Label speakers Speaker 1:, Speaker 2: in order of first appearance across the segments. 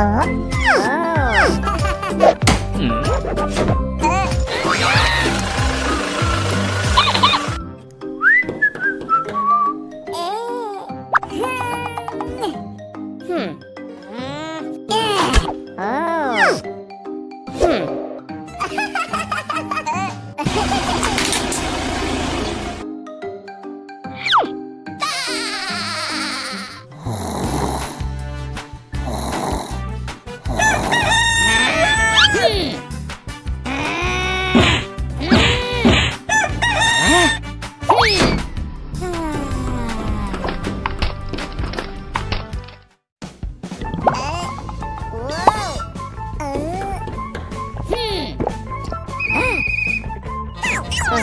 Speaker 1: Hmm. Oh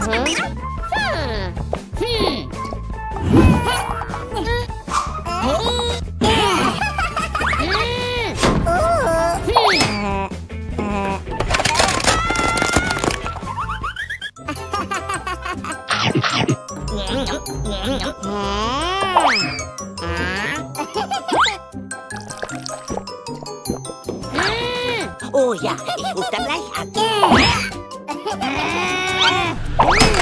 Speaker 1: ja, ich rufe da gleich an. うん!